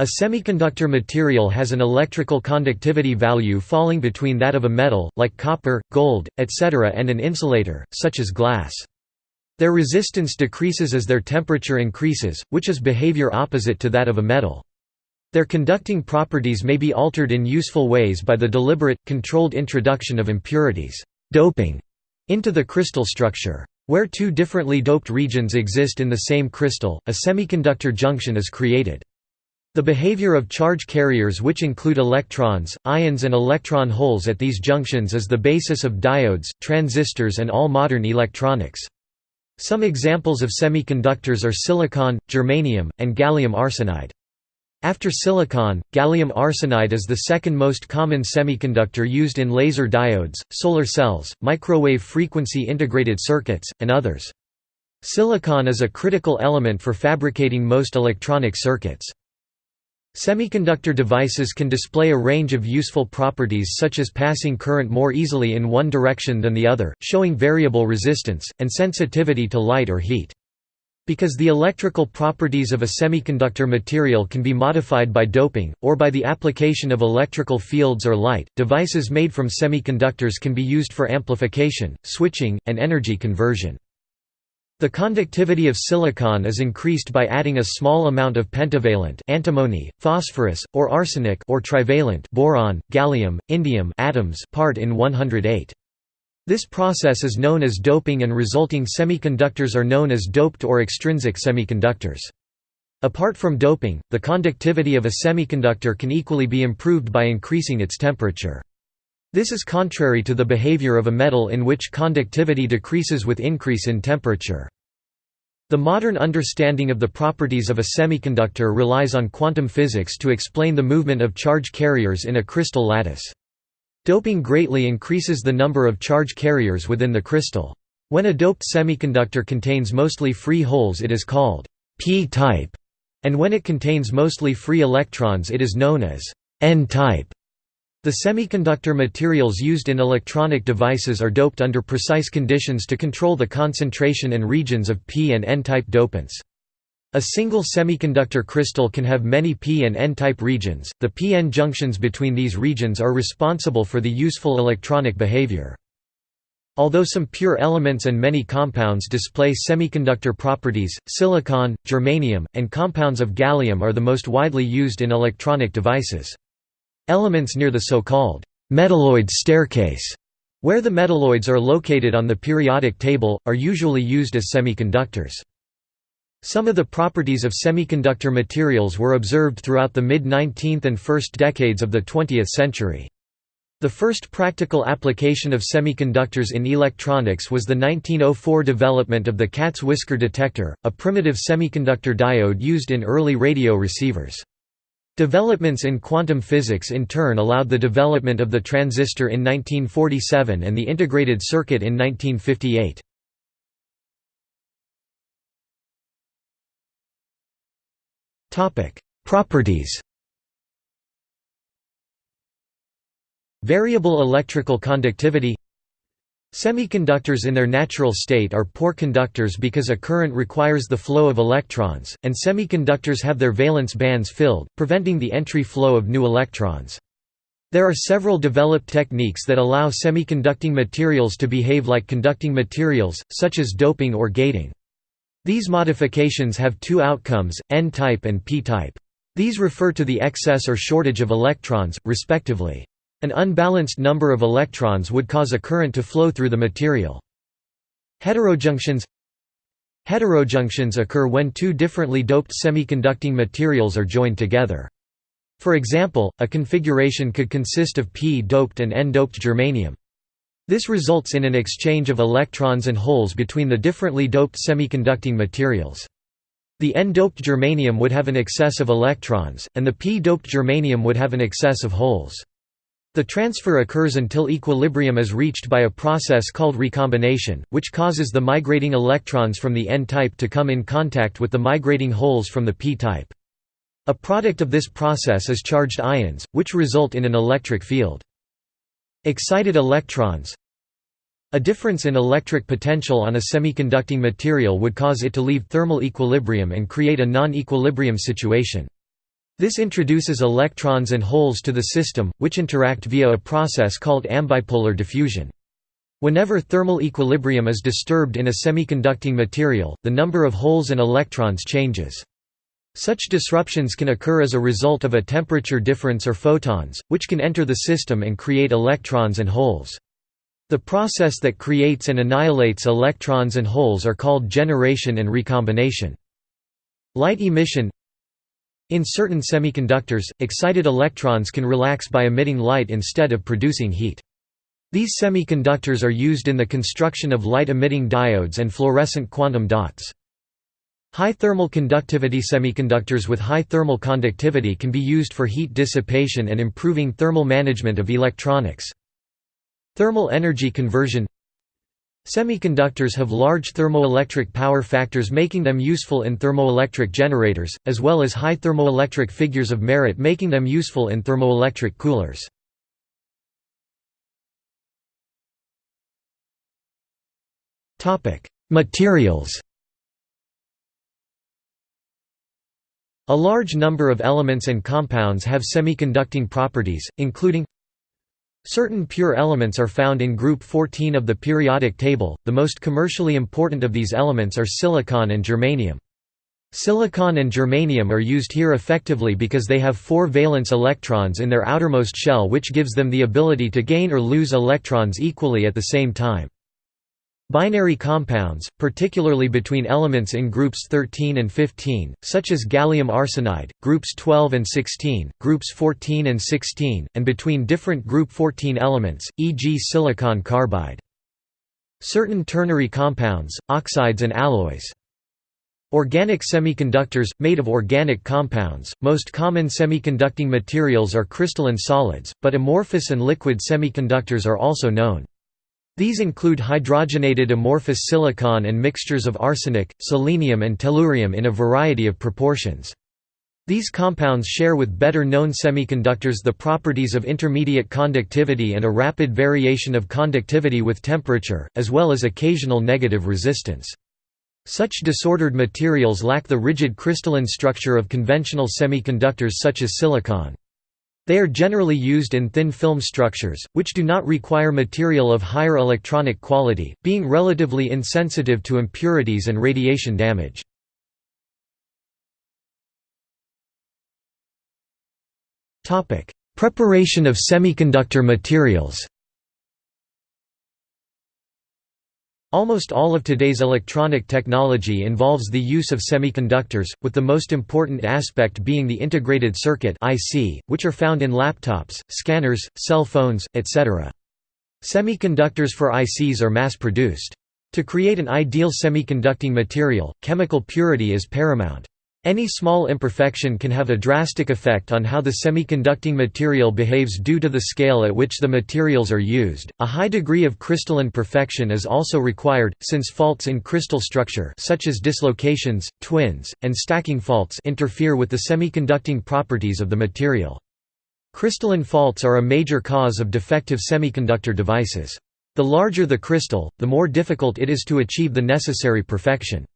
A semiconductor material has an electrical conductivity value falling between that of a metal, like copper, gold, etc. and an insulator, such as glass. Their resistance decreases as their temperature increases, which is behavior opposite to that of a metal. Their conducting properties may be altered in useful ways by the deliberate, controlled introduction of impurities doping into the crystal structure. Where two differently doped regions exist in the same crystal, a semiconductor junction is created. The behavior of charge carriers which include electrons, ions and electron holes at these junctions is the basis of diodes, transistors and all modern electronics. Some examples of semiconductors are silicon, germanium, and gallium arsenide. After silicon, gallium arsenide is the second most common semiconductor used in laser diodes, solar cells, microwave frequency integrated circuits, and others. Silicon is a critical element for fabricating most electronic circuits. Semiconductor devices can display a range of useful properties such as passing current more easily in one direction than the other, showing variable resistance, and sensitivity to light or heat. Because the electrical properties of a semiconductor material can be modified by doping, or by the application of electrical fields or light, devices made from semiconductors can be used for amplification, switching, and energy conversion. The conductivity of silicon is increased by adding a small amount of pentavalent antimony, phosphorus, or arsenic or trivalent boron, gallium, indium atoms part in 108. This process is known as doping and resulting semiconductors are known as doped or extrinsic semiconductors. Apart from doping, the conductivity of a semiconductor can equally be improved by increasing its temperature. This is contrary to the behavior of a metal in which conductivity decreases with increase in temperature. The modern understanding of the properties of a semiconductor relies on quantum physics to explain the movement of charge carriers in a crystal lattice. Doping greatly increases the number of charge carriers within the crystal. When a doped semiconductor contains mostly free holes it is called p-type, and when it contains mostly free electrons it is known as n-type. The semiconductor materials used in electronic devices are doped under precise conditions to control the concentration and regions of p and n-type dopants. A single semiconductor crystal can have many p and n-type regions. The p-n junctions between these regions are responsible for the useful electronic behavior. Although some pure elements and many compounds display semiconductor properties, silicon, germanium, and compounds of gallium are the most widely used in electronic devices. Elements near the so-called metalloid staircase, where the metalloids are located on the periodic table, are usually used as semiconductors. Some of the properties of semiconductor materials were observed throughout the mid-19th and first decades of the 20th century. The first practical application of semiconductors in electronics was the 1904 development of the cat's whisker detector, a primitive semiconductor diode used in early radio receivers. Developments in quantum physics in turn allowed the development of the transistor in 1947 and the integrated circuit in 1958. Properties Variable electrical conductivity Semiconductors in their natural state are poor conductors because a current requires the flow of electrons, and semiconductors have their valence bands filled, preventing the entry flow of new electrons. There are several developed techniques that allow semiconducting materials to behave like conducting materials, such as doping or gating. These modifications have two outcomes, N-type and P-type. These refer to the excess or shortage of electrons, respectively. An unbalanced number of electrons would cause a current to flow through the material. Heterojunctions Heterojunctions occur when two differently doped semiconducting materials are joined together. For example, a configuration could consist of p-doped and n-doped germanium. This results in an exchange of electrons and holes between the differently doped semiconducting materials. The n-doped germanium would have an excess of electrons, and the p-doped germanium would have an excess of holes. The transfer occurs until equilibrium is reached by a process called recombination, which causes the migrating electrons from the n-type to come in contact with the migrating holes from the p-type. A product of this process is charged ions, which result in an electric field. Excited electrons A difference in electric potential on a semiconducting material would cause it to leave thermal equilibrium and create a non-equilibrium situation. This introduces electrons and holes to the system, which interact via a process called ambipolar diffusion. Whenever thermal equilibrium is disturbed in a semiconducting material, the number of holes and electrons changes. Such disruptions can occur as a result of a temperature difference or photons, which can enter the system and create electrons and holes. The process that creates and annihilates electrons and holes are called generation and recombination. Light emission In certain semiconductors, excited electrons can relax by emitting light instead of producing heat. These semiconductors are used in the construction of light-emitting diodes and fluorescent quantum dots. High thermal conductivity semiconductors with high thermal conductivity can be used for heat dissipation and improving thermal management of electronics. Thermal energy conversion Semiconductors have large thermoelectric power factors making them useful in thermoelectric generators, as well as high thermoelectric figures of merit making them useful in thermoelectric coolers. Materials A large number of elements and compounds have semiconducting properties, including Certain pure elements are found in group 14 of the periodic table, the most commercially important of these elements are silicon and germanium. Silicon and germanium are used here effectively because they have four valence electrons in their outermost shell which gives them the ability to gain or lose electrons equally at the same time. Binary compounds, particularly between elements in groups 13 and 15, such as gallium arsenide, groups 12 and 16, groups 14 and 16, and between different group 14 elements, e.g. silicon carbide. Certain ternary compounds, oxides and alloys. Organic semiconductors, made of organic compounds, most common semiconducting materials are crystalline solids, but amorphous and liquid semiconductors are also known. These include hydrogenated amorphous silicon and mixtures of arsenic, selenium and tellurium in a variety of proportions. These compounds share with better-known semiconductors the properties of intermediate conductivity and a rapid variation of conductivity with temperature, as well as occasional negative resistance. Such disordered materials lack the rigid crystalline structure of conventional semiconductors such as silicon. They are generally used in thin film structures, which do not require material of higher electronic quality, being relatively insensitive to impurities and radiation damage. Preparation of semiconductor materials Almost all of today's electronic technology involves the use of semiconductors, with the most important aspect being the integrated circuit IC, which are found in laptops, scanners, cell phones, etc. Semiconductors for ICs are mass-produced. To create an ideal semiconducting material, chemical purity is paramount. Any small imperfection can have a drastic effect on how the semiconducting material behaves due to the scale at which the materials are used. A high degree of crystalline perfection is also required, since faults in crystal structure such as dislocations, twins, and stacking faults interfere with the semiconducting properties of the material. Crystalline faults are a major cause of defective semiconductor devices. The larger the crystal, the more difficult it is to achieve the necessary perfection.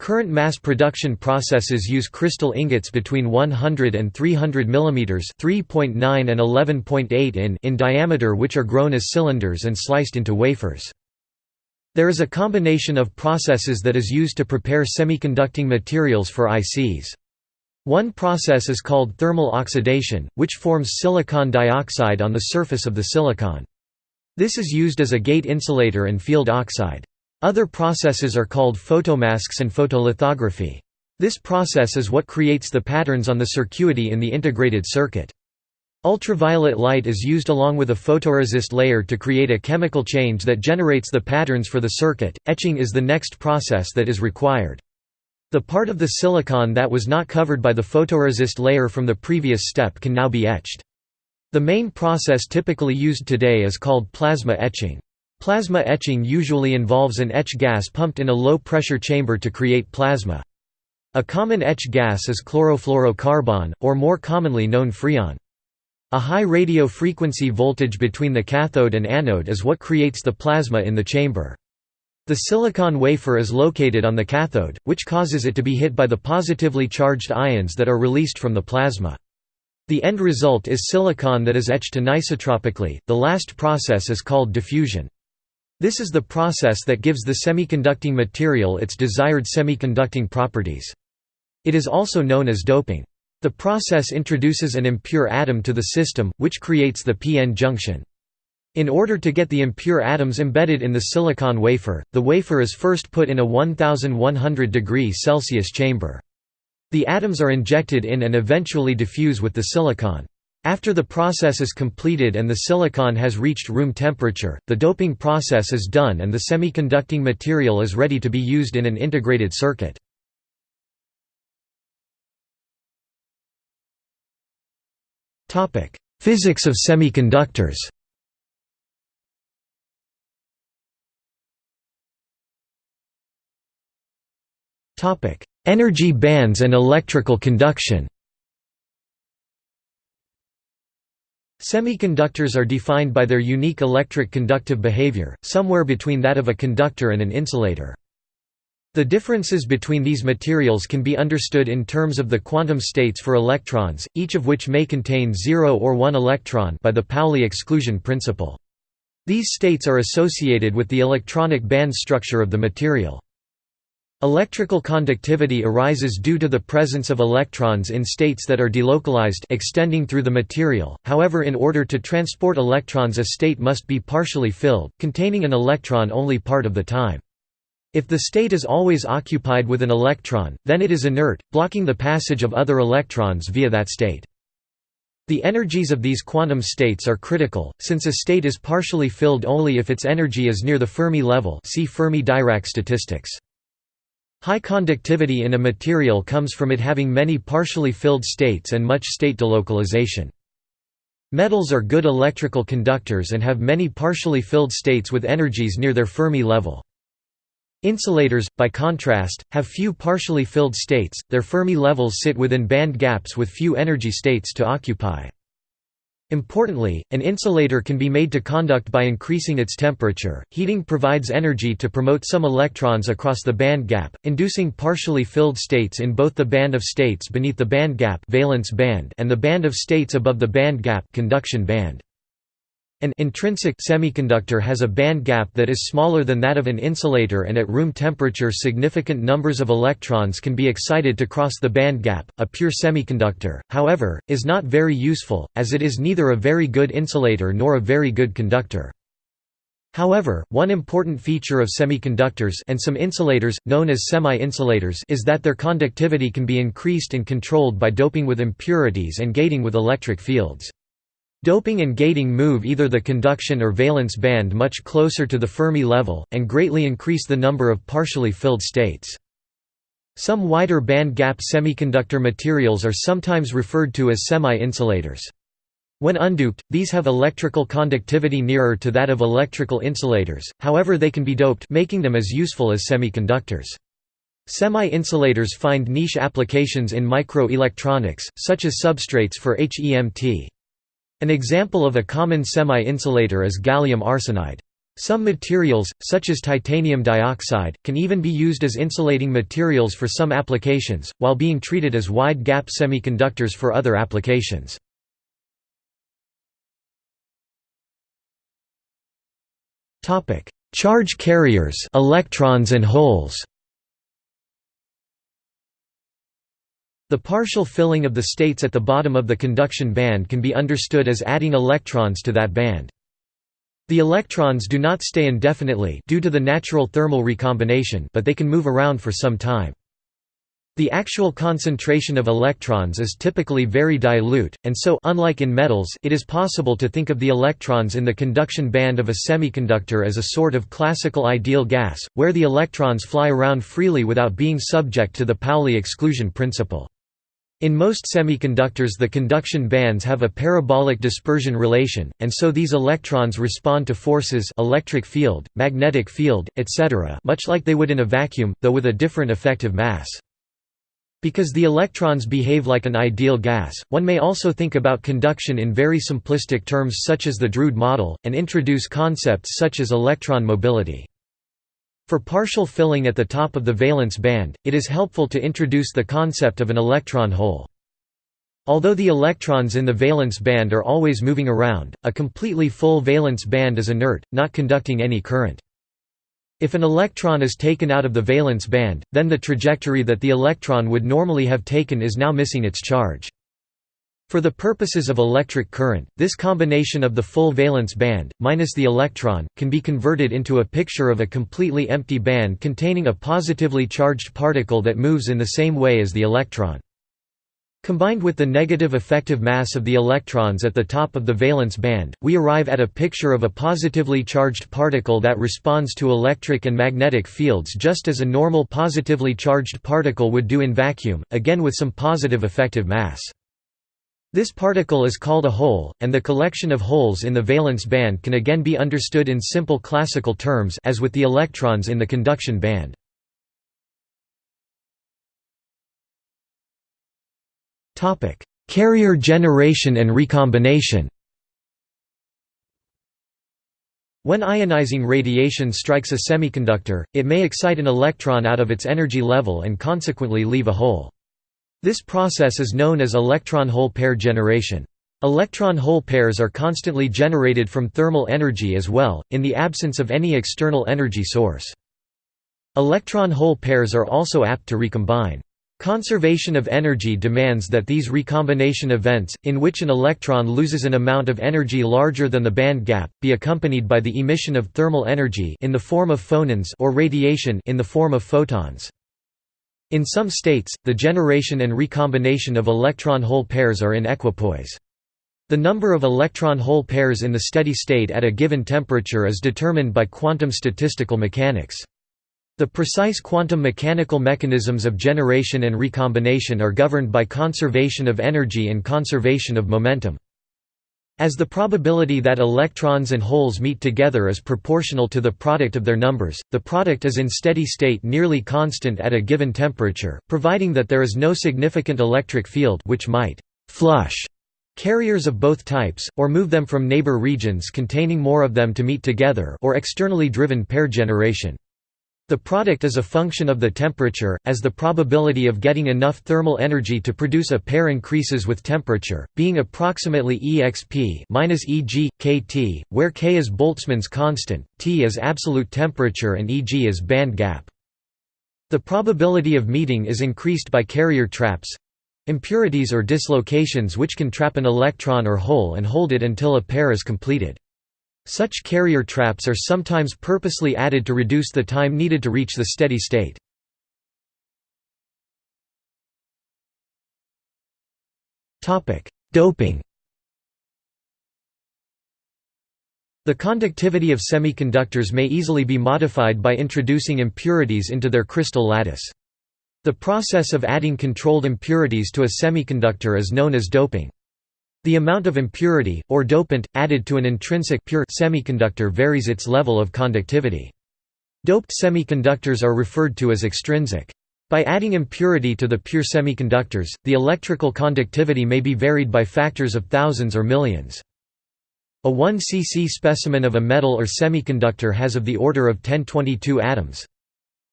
Current mass production processes use crystal ingots between 100 and 300 mm 3.9 and 11.8 in in diameter which are grown as cylinders and sliced into wafers. There is a combination of processes that is used to prepare semiconducting materials for ICs. One process is called thermal oxidation, which forms silicon dioxide on the surface of the silicon. This is used as a gate insulator and field oxide. Other processes are called photomasks and photolithography. This process is what creates the patterns on the circuity in the integrated circuit. Ultraviolet light is used along with a photoresist layer to create a chemical change that generates the patterns for the circuit. Etching is the next process that is required. The part of the silicon that was not covered by the photoresist layer from the previous step can now be etched. The main process typically used today is called plasma etching. Plasma etching usually involves an etch gas pumped in a low-pressure chamber to create plasma. A common etch gas is chlorofluorocarbon, or more commonly known freon. A high radio frequency voltage between the cathode and anode is what creates the plasma in the chamber. The silicon wafer is located on the cathode, which causes it to be hit by the positively charged ions that are released from the plasma. The end result is silicon that is etched anisotropically. The last process is called diffusion. This is the process that gives the semiconducting material its desired semiconducting properties. It is also known as doping. The process introduces an impure atom to the system, which creates the p-n junction. In order to get the impure atoms embedded in the silicon wafer, the wafer is first put in a 1100 degree Celsius chamber. The atoms are injected in and eventually diffuse with the silicon. After the process is completed and the silicon has reached room temperature, the doping process is done and the semiconducting material is ready to be used in an integrated circuit. Physics of semiconductors Energy bands and electrical conduction Semiconductors are defined by their unique electric conductive behavior, somewhere between that of a conductor and an insulator. The differences between these materials can be understood in terms of the quantum states for electrons, each of which may contain 0 or 1 electron by the Pauli exclusion principle. These states are associated with the electronic band structure of the material. Electrical conductivity arises due to the presence of electrons in states that are delocalized extending through the material, however in order to transport electrons a state must be partially filled, containing an electron only part of the time. If the state is always occupied with an electron, then it is inert, blocking the passage of other electrons via that state. The energies of these quantum states are critical, since a state is partially filled only if its energy is near the Fermi level see Fermi-Dirac statistics. High conductivity in a material comes from it having many partially filled states and much state delocalization. Metals are good electrical conductors and have many partially filled states with energies near their Fermi level. Insulators, by contrast, have few partially filled states, their Fermi levels sit within band gaps with few energy states to occupy. Importantly, an insulator can be made to conduct by increasing its temperature. Heating provides energy to promote some electrons across the band gap, inducing partially filled states in both the band of states beneath the band gap valence band and the band of states above the band gap conduction band. An intrinsic semiconductor has a band gap that is smaller than that of an insulator and at room temperature significant numbers of electrons can be excited to cross the band gap. A pure semiconductor, however, is not very useful, as it is neither a very good insulator nor a very good conductor. However, one important feature of semiconductors and some insulators, known as semi-insulators is that their conductivity can be increased and controlled by doping with impurities and gating with electric fields. Doping and gating move either the conduction or valence band much closer to the Fermi level, and greatly increase the number of partially filled states. Some wider band gap semiconductor materials are sometimes referred to as semi-insulators. When undoped, these have electrical conductivity nearer to that of electrical insulators, however they can be doped making them as useful as semiconductors. Semi-insulators find niche applications in microelectronics, such as substrates for HEMT. An example of a common semi-insulator is gallium arsenide. Some materials, such as titanium dioxide, can even be used as insulating materials for some applications, while being treated as wide-gap semiconductors for other applications. Charge carriers electrons and holes The partial filling of the states at the bottom of the conduction band can be understood as adding electrons to that band. The electrons do not stay indefinitely due to the natural thermal recombination but they can move around for some time. The actual concentration of electrons is typically very dilute, and so unlike in metals, it is possible to think of the electrons in the conduction band of a semiconductor as a sort of classical ideal gas, where the electrons fly around freely without being subject to the Pauli exclusion principle. In most semiconductors the conduction bands have a parabolic dispersion relation, and so these electrons respond to forces electric field, magnetic field, etc. much like they would in a vacuum, though with a different effective mass. Because the electrons behave like an ideal gas, one may also think about conduction in very simplistic terms such as the Drude model, and introduce concepts such as electron mobility. For partial filling at the top of the valence band, it is helpful to introduce the concept of an electron hole. Although the electrons in the valence band are always moving around, a completely full valence band is inert, not conducting any current. If an electron is taken out of the valence band, then the trajectory that the electron would normally have taken is now missing its charge. For the purposes of electric current, this combination of the full valence band, minus the electron, can be converted into a picture of a completely empty band containing a positively charged particle that moves in the same way as the electron. Combined with the negative effective mass of the electrons at the top of the valence band, we arrive at a picture of a positively charged particle that responds to electric and magnetic fields just as a normal positively charged particle would do in vacuum, again with some positive effective mass. This particle is called a hole, and the collection of holes in the valence band can again be understood in simple classical terms as with the electrons in the conduction band. Carrier generation and recombination When ionizing radiation strikes a semiconductor, it may excite an electron out of its energy level and consequently leave a hole. This process is known as electron-hole pair generation. Electron-hole pairs are constantly generated from thermal energy as well, in the absence of any external energy source. Electron-hole pairs are also apt to recombine. Conservation of energy demands that these recombination events, in which an electron loses an amount of energy larger than the band gap, be accompanied by the emission of thermal energy in the form of phonons or radiation in the form of photons. In some states, the generation and recombination of electron-hole pairs are in equipoise. The number of electron-hole pairs in the steady state at a given temperature is determined by quantum statistical mechanics. The precise quantum mechanical mechanisms of generation and recombination are governed by conservation of energy and conservation of momentum. As the probability that electrons and holes meet together is proportional to the product of their numbers, the product is in steady state nearly constant at a given temperature, providing that there is no significant electric field which might «flush» carriers of both types, or move them from neighbor regions containing more of them to meet together or externally driven pair generation. The product is a function of the temperature, as the probability of getting enough thermal energy to produce a pair increases with temperature, being approximately exp Eg, kT, where k is Boltzmann's constant, T is absolute temperature and Eg is band gap. The probability of meeting is increased by carrier traps—impurities or dislocations which can trap an electron or hole and hold it until a pair is completed. Such carrier traps are sometimes purposely added to reduce the time needed to reach the steady state. Doping The conductivity of semiconductors may easily be modified by introducing impurities into their crystal lattice. The process of adding controlled impurities to a semiconductor is known as doping. The amount of impurity, or dopant, added to an intrinsic pure semiconductor varies its level of conductivity. Doped semiconductors are referred to as extrinsic. By adding impurity to the pure semiconductors, the electrical conductivity may be varied by factors of thousands or millions. A 1 cc specimen of a metal or semiconductor has of the order of 1022 atoms.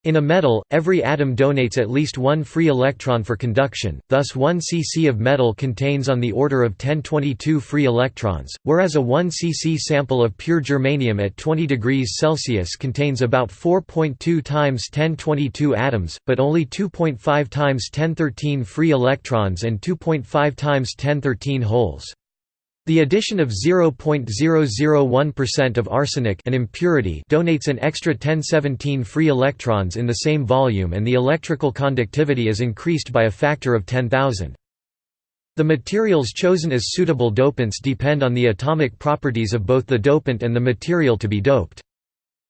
In a metal, every atom donates at least one free electron for conduction, thus 1 cc of metal contains on the order of 1022 free electrons, whereas a 1 cc sample of pure germanium at 20 degrees Celsius contains about 4.2 times 1022 atoms, but only 2.5 times 1013 free electrons and 2.5 times 1013 holes. The addition of 0.001% of arsenic an impurity donates an extra 1017 free electrons in the same volume and the electrical conductivity is increased by a factor of 10,000. The materials chosen as suitable dopants depend on the atomic properties of both the dopant and the material to be doped.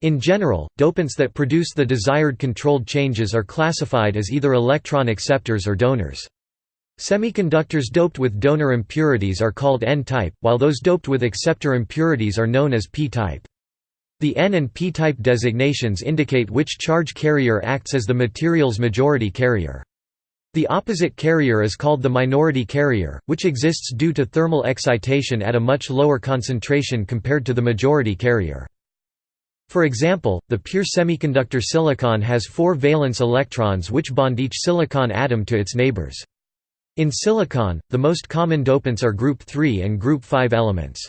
In general, dopants that produce the desired controlled changes are classified as either electron acceptors or donors. Semiconductors doped with donor impurities are called N-type, while those doped with acceptor impurities are known as P-type. The N and P-type designations indicate which charge carrier acts as the material's majority carrier. The opposite carrier is called the minority carrier, which exists due to thermal excitation at a much lower concentration compared to the majority carrier. For example, the pure semiconductor silicon has four valence electrons which bond each silicon atom to its neighbors. In silicon, the most common dopants are group 3 and group 5 elements.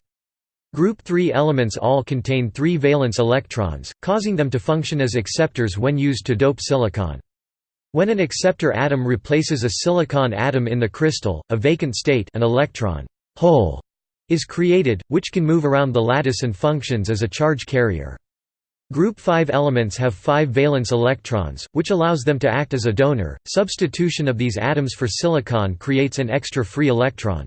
Group 3 elements all contain three valence electrons, causing them to function as acceptors when used to dope silicon. When an acceptor atom replaces a silicon atom in the crystal, a vacant state an electron hole is created, which can move around the lattice and functions as a charge carrier. Group 5 elements have 5 valence electrons, which allows them to act as a donor. Substitution of these atoms for silicon creates an extra free electron.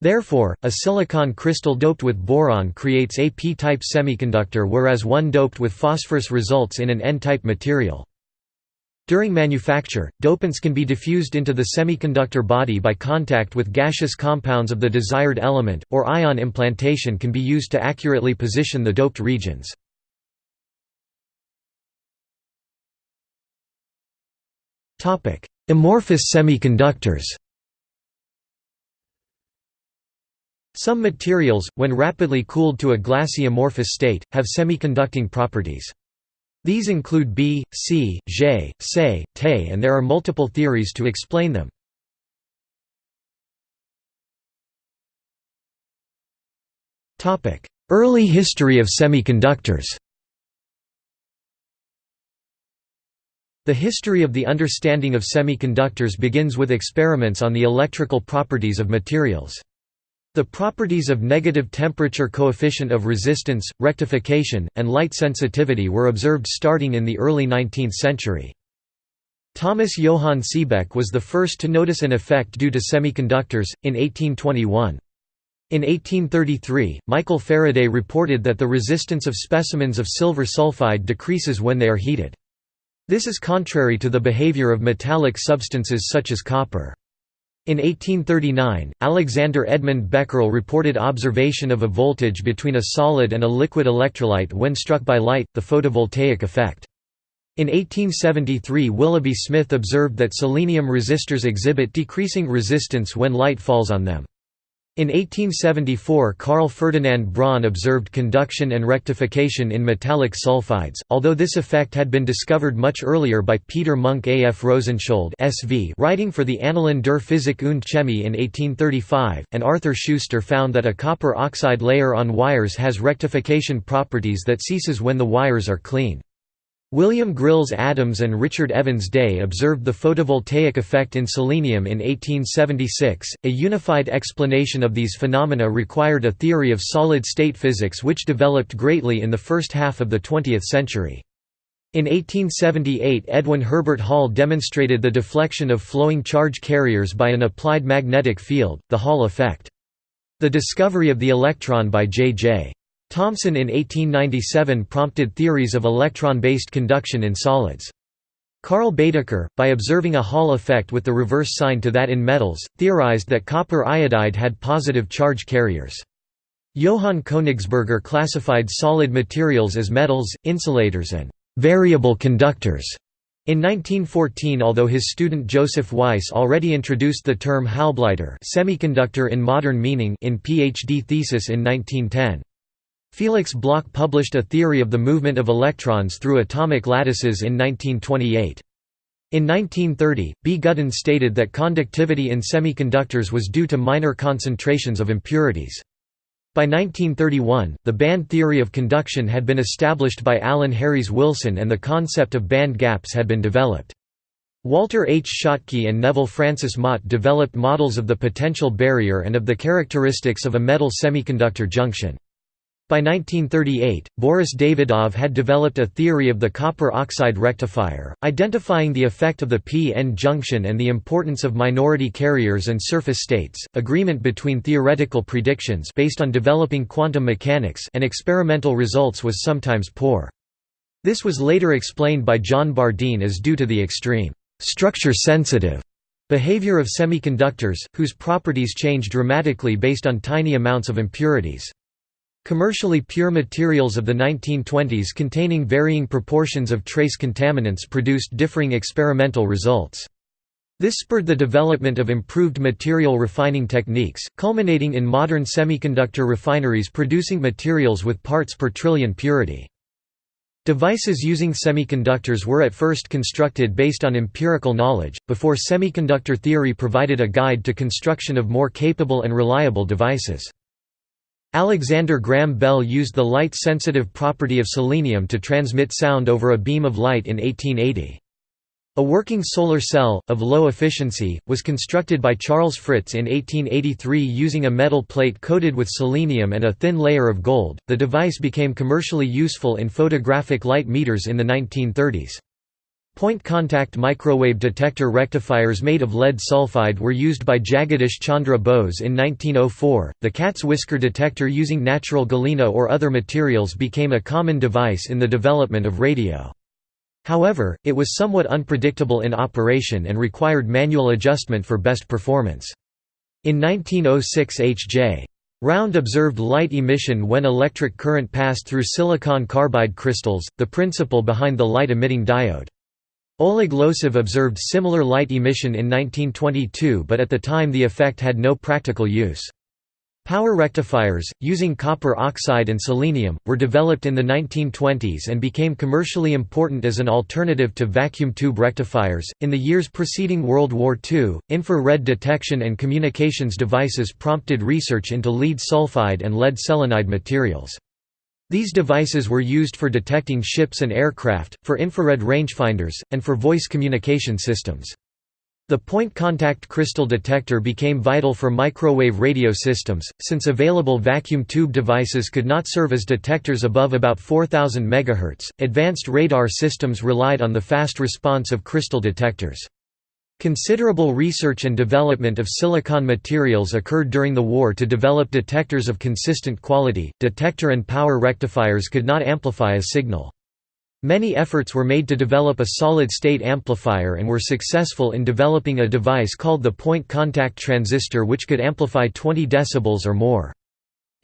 Therefore, a silicon crystal doped with boron creates a p-type semiconductor whereas one doped with phosphorus results in an n-type material. During manufacture, dopants can be diffused into the semiconductor body by contact with gaseous compounds of the desired element, or ion implantation can be used to accurately position the doped regions. Amorphous semiconductors Some materials, when rapidly cooled to a glassy amorphous state, have semiconducting properties. These include B, C, J, Se, Te and there are multiple theories to explain them. Early history of semiconductors The history of the understanding of semiconductors begins with experiments on the electrical properties of materials. The properties of negative temperature coefficient of resistance, rectification, and light sensitivity were observed starting in the early 19th century. Thomas Johann Seebeck was the first to notice an effect due to semiconductors, in 1821. In 1833, Michael Faraday reported that the resistance of specimens of silver sulfide decreases when they are heated. This is contrary to the behavior of metallic substances such as copper. In 1839, Alexander Edmund Becquerel reported observation of a voltage between a solid and a liquid electrolyte when struck by light, the photovoltaic effect. In 1873 Willoughby Smith observed that selenium resistors exhibit decreasing resistance when light falls on them. In 1874 Carl Ferdinand Braun observed conduction and rectification in metallic sulfides, although this effect had been discovered much earlier by Peter Munck A. F. Rosenschold SV writing for the Annalen der Physik und Chemie in 1835, and Arthur Schuster found that a copper oxide layer on wires has rectification properties that ceases when the wires are clean. William Grylls Adams and Richard Evans Day observed the photovoltaic effect in selenium in 1876. A unified explanation of these phenomena required a theory of solid state physics which developed greatly in the first half of the 20th century. In 1878 Edwin Herbert Hall demonstrated the deflection of flowing charge carriers by an applied magnetic field, the Hall effect. The discovery of the electron by J.J. Thomson in 1897 prompted theories of electron-based conduction in solids. Carl Baedeker, by observing a Hall effect with the reverse sign to that in metals, theorized that copper iodide had positive charge carriers. Johann Königsberger classified solid materials as metals, insulators and «variable conductors». In 1914 although his student Joseph Weiss already introduced the term Halbleiter semiconductor in modern meaning in PhD thesis in 1910. Felix Bloch published a theory of the movement of electrons through atomic lattices in 1928. In 1930, B. Gudden stated that conductivity in semiconductors was due to minor concentrations of impurities. By 1931, the band theory of conduction had been established by Allan Harries Wilson and the concept of band gaps had been developed. Walter H. Schottky and Neville Francis Mott developed models of the potential barrier and of the characteristics of a metal semiconductor junction. By 1938, Boris Davydov had developed a theory of the copper oxide rectifier, identifying the effect of the p-n junction and the importance of minority carriers and surface states. Agreement between theoretical predictions based on developing quantum mechanics and experimental results was sometimes poor. This was later explained by John Bardeen as due to the extreme structure-sensitive behavior of semiconductors, whose properties change dramatically based on tiny amounts of impurities. Commercially pure materials of the 1920s containing varying proportions of trace contaminants produced differing experimental results. This spurred the development of improved material refining techniques, culminating in modern semiconductor refineries producing materials with parts per trillion purity. Devices using semiconductors were at first constructed based on empirical knowledge, before semiconductor theory provided a guide to construction of more capable and reliable devices. Alexander Graham Bell used the light-sensitive property of selenium to transmit sound over a beam of light in 1880. A working solar cell, of low efficiency, was constructed by Charles Fritts in 1883 using a metal plate coated with selenium and a thin layer of gold. The device became commercially useful in photographic light meters in the 1930s. Point contact microwave detector rectifiers made of lead sulfide were used by Jagadish Chandra Bose in 1904. The cat's whisker detector using natural galena or other materials became a common device in the development of radio. However, it was somewhat unpredictable in operation and required manual adjustment for best performance. In 1906 H.J. Round observed light emission when electric current passed through silicon carbide crystals, the principle behind the light-emitting diode. Oleg Losev observed similar light emission in 1922 but at the time the effect had no practical use. Power rectifiers, using copper oxide and selenium, were developed in the 1920s and became commercially important as an alternative to vacuum tube rectifiers. In the years preceding World War II, infrared detection and communications devices prompted research into lead sulfide and lead selenide materials. These devices were used for detecting ships and aircraft, for infrared rangefinders, and for voice communication systems. The point-contact crystal detector became vital for microwave radio systems, since available vacuum tube devices could not serve as detectors above about 4000 MHz. Advanced radar systems relied on the fast response of crystal detectors. Considerable research and development of silicon materials occurred during the war to develop detectors of consistent quality. Detector and power rectifiers could not amplify a signal. Many efforts were made to develop a solid-state amplifier and were successful in developing a device called the point-contact transistor which could amplify 20 dB or more.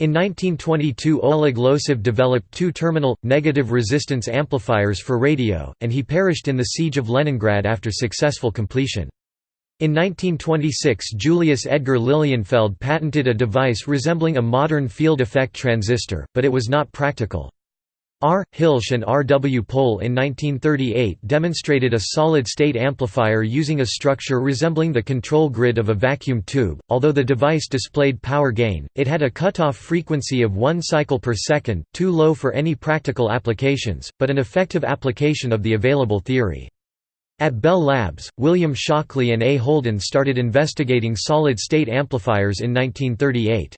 In 1922 Oleg Losev developed two-terminal, negative resistance amplifiers for radio, and he perished in the siege of Leningrad after successful completion. In 1926 Julius Edgar Lilienfeld patented a device resembling a modern field effect transistor, but it was not practical. R. Hilsch and R. W. Pohl in 1938 demonstrated a solid-state amplifier using a structure resembling the control grid of a vacuum tube. Although the device displayed power gain, it had a cutoff frequency of 1 cycle per second, too low for any practical applications, but an effective application of the available theory. At Bell Labs, William Shockley and A. Holden started investigating solid-state amplifiers in 1938.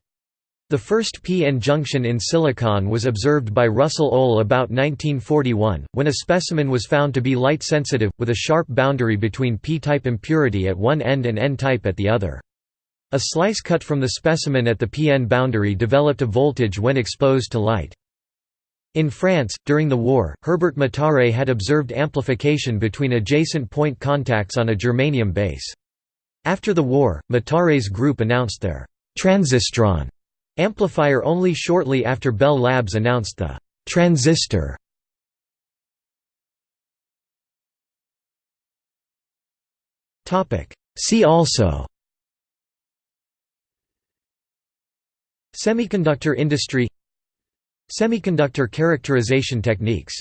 The first p-n junction in silicon was observed by Russell Ohl about 1941, when a specimen was found to be light-sensitive, with a sharp boundary between p-type impurity at one end and n-type at the other. A slice cut from the specimen at the p-n boundary developed a voltage when exposed to light. In France, during the war, Herbert Mataré had observed amplification between adjacent point contacts on a germanium base. After the war, Mataré's group announced their transistron Amplifier only shortly after Bell Labs announced the transistor. See also Semiconductor industry Semiconductor characterization techniques